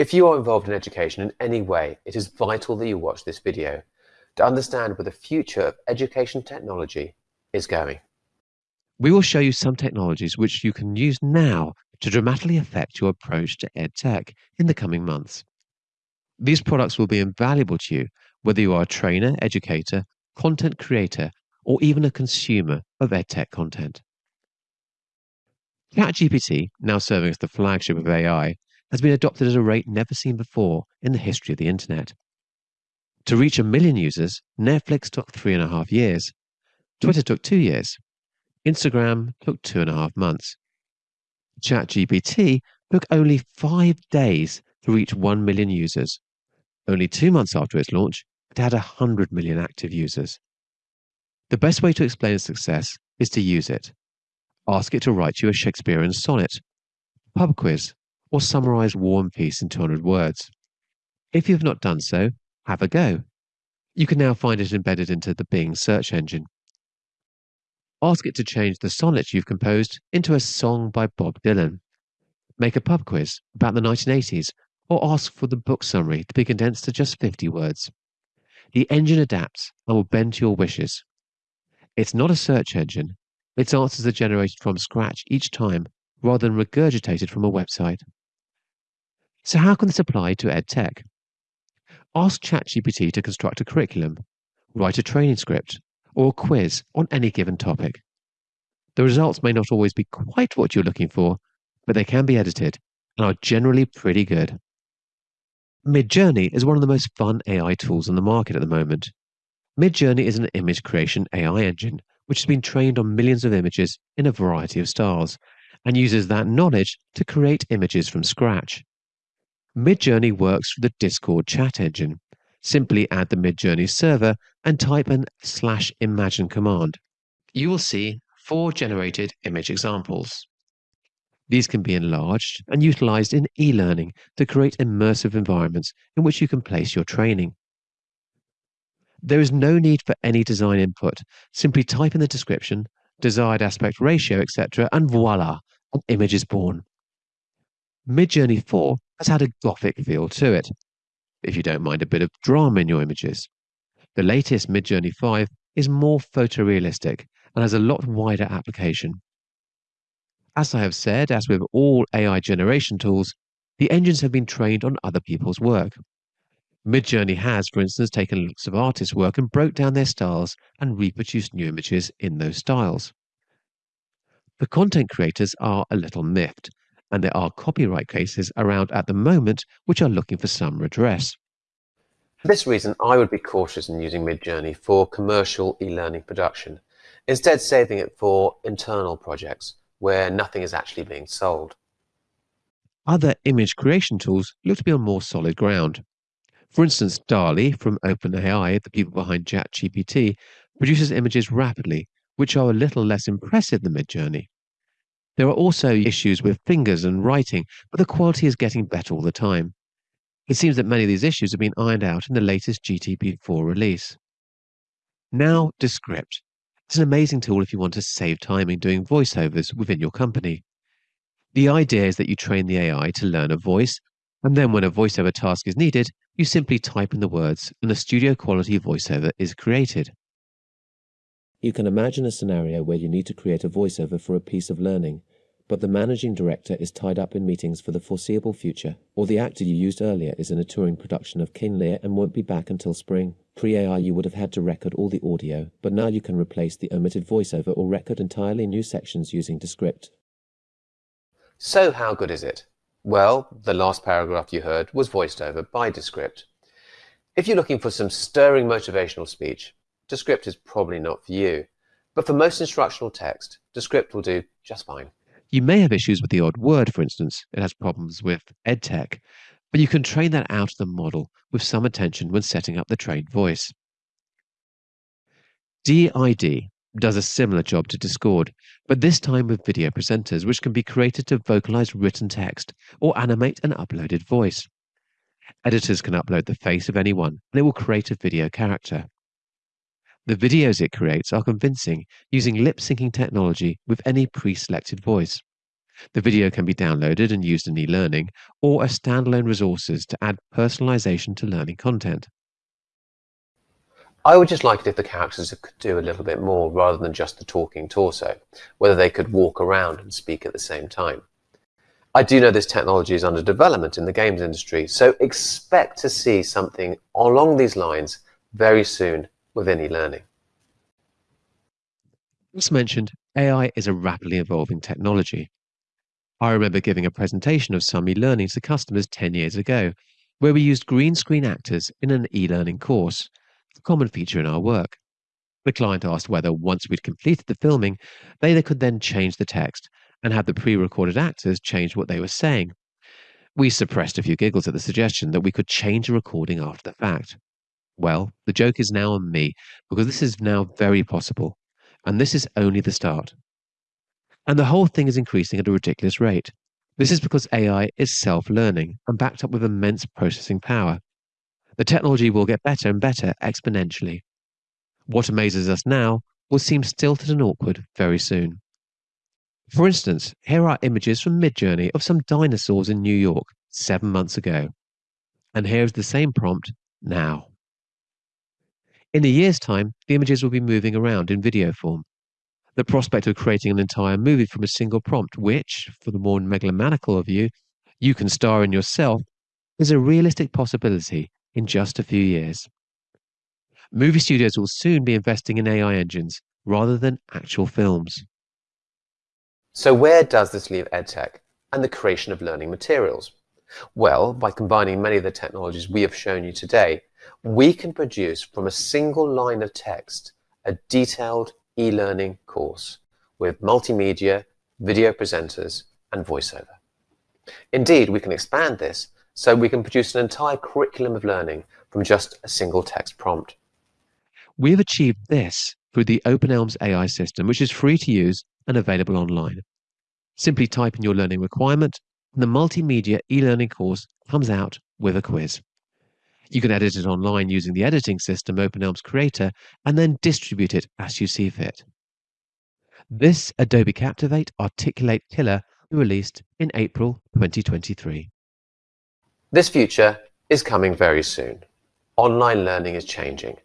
If you are involved in education in any way, it is vital that you watch this video to understand where the future of education technology is going. We will show you some technologies which you can use now to dramatically affect your approach to EdTech in the coming months. These products will be invaluable to you whether you are a trainer, educator, content creator, or even a consumer of EdTech content. ChatGPT, now serving as the flagship of AI, has been adopted at a rate never seen before in the history of the internet. To reach a million users, Netflix took three and a half years, Twitter took two years, Instagram took two and a half months. ChatGPT took only five days to reach 1 million users. Only two months after its launch, it had 100 million active users. The best way to explain success is to use it. Ask it to write you a Shakespearean sonnet, pub quiz, or summarize War and Peace in 200 words. If you have not done so, have a go. You can now find it embedded into the Bing search engine. Ask it to change the sonnet you've composed into a song by Bob Dylan. Make a pub quiz about the 1980s or ask for the book summary to be condensed to just 50 words. The engine adapts and will bend to your wishes. It's not a search engine. Its answers are generated from scratch each time rather than regurgitated from a website. So how can this apply to EdTech? Ask ChatGPT to construct a curriculum, write a training script, or a quiz on any given topic. The results may not always be quite what you're looking for, but they can be edited and are generally pretty good. Midjourney is one of the most fun AI tools on the market at the moment. Midjourney is an image creation AI engine which has been trained on millions of images in a variety of styles and uses that knowledge to create images from scratch. Midjourney works with the Discord chat engine, Simply add the Midjourney server and type an slash imagine command. You will see four generated image examples. These can be enlarged and utilized in e-learning to create immersive environments in which you can place your training. There is no need for any design input. Simply type in the description, desired aspect ratio, etc., and voila, an image is born. Midjourney 4 has had a gothic feel to it, if you don't mind a bit of drama in your images. The latest Midjourney 5 is more photorealistic and has a lot wider application. As I have said, as with all AI generation tools, the engines have been trained on other people's work. Midjourney has, for instance, taken looks of artists' work and broke down their styles and reproduced new images in those styles. The content creators are a little miffed and there are copyright cases around at the moment which are looking for some redress. For this reason, I would be cautious in using Midjourney for commercial e-learning production, instead saving it for internal projects where nothing is actually being sold. Other image creation tools look to be on more solid ground. For instance, DALL-E from OpenAI, the people behind ChatGPT, produces images rapidly, which are a little less impressive than Midjourney. There are also issues with fingers and writing, but the quality is getting better all the time. It seems that many of these issues have been ironed out in the latest GTP4 release. Now, Descript. It's an amazing tool if you want to save time in doing voiceovers within your company. The idea is that you train the AI to learn a voice, and then when a voiceover task is needed, you simply type in the words and a studio quality voiceover is created. You can imagine a scenario where you need to create a voiceover for a piece of learning, but the managing director is tied up in meetings for the foreseeable future, or the actor you used earlier is in a touring production of King Lear and won't be back until spring. Pre-AI you would have had to record all the audio, but now you can replace the omitted voiceover or record entirely new sections using Descript. So how good is it? Well, the last paragraph you heard was voiced over by Descript. If you're looking for some stirring motivational speech, Descript is probably not for you. But for most instructional text, Descript will do just fine. You may have issues with the odd word, for instance. It has problems with EdTech, but you can train that out of the model with some attention when setting up the trained voice. D-ID does a similar job to Discord, but this time with video presenters, which can be created to vocalize written text or animate an uploaded voice. Editors can upload the face of anyone, and it will create a video character. The videos it creates are convincing using lip syncing technology with any pre selected voice. The video can be downloaded and used in e learning or as standalone resources to add personalization to learning content. I would just like it if the characters could do a little bit more rather than just the talking torso, whether they could walk around and speak at the same time. I do know this technology is under development in the games industry, so expect to see something along these lines very soon within e-learning. As mentioned, AI is a rapidly evolving technology. I remember giving a presentation of some e-learning to customers 10 years ago, where we used green screen actors in an e-learning course, a common feature in our work. The client asked whether, once we'd completed the filming, they could then change the text and have the pre-recorded actors change what they were saying. We suppressed a few giggles at the suggestion that we could change a recording after the fact. Well, the joke is now on me because this is now very possible, and this is only the start. And the whole thing is increasing at a ridiculous rate. This is because AI is self learning and backed up with immense processing power. The technology will get better and better exponentially. What amazes us now will seem stilted and awkward very soon. For instance, here are images from Midjourney of some dinosaurs in New York seven months ago. And here's the same prompt now. In a year's time, the images will be moving around in video form, the prospect of creating an entire movie from a single prompt, which, for the more megalomaniacal of you, you can star in yourself, is a realistic possibility in just a few years. Movie studios will soon be investing in AI engines rather than actual films. So where does this leave EdTech and the creation of learning materials? Well, by combining many of the technologies we have shown you today, we can produce from a single line of text a detailed e-learning course with multimedia, video presenters, and voiceover. Indeed, we can expand this so we can produce an entire curriculum of learning from just a single text prompt. We have achieved this through the Open eLMS AI system, which is free to use and available online. Simply type in your learning requirement, and the multimedia e-learning course comes out with a quiz. You can edit it online using the editing system Open eLMS Creator and then distribute it as you see fit. This Adobe Captivate Articulate Killer released in April 2023. This future is coming very soon. Online learning is changing.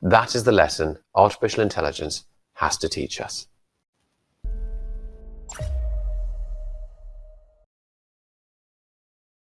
That is the lesson artificial intelligence has to teach us.